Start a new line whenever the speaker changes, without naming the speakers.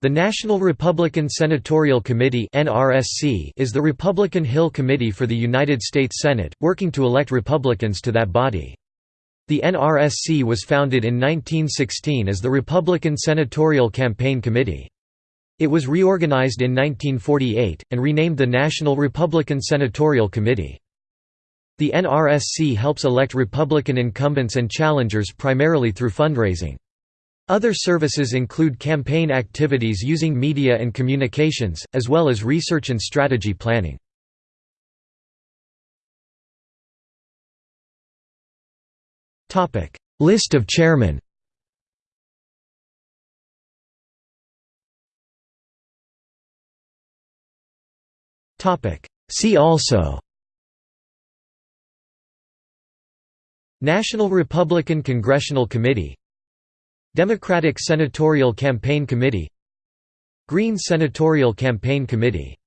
The National Republican Senatorial Committee is the Republican Hill Committee for the United States Senate, working to elect Republicans to that body. The NRSC was founded in 1916 as the Republican Senatorial Campaign Committee. It was reorganized in 1948, and renamed the National Republican Senatorial Committee. The NRSC helps elect Republican incumbents and challengers primarily through fundraising. Other services include campaign activities using media and communications, as well as research and strategy planning. List of chairmen See also National Republican Congressional Committee Democratic Senatorial Campaign Committee Green Senatorial Campaign Committee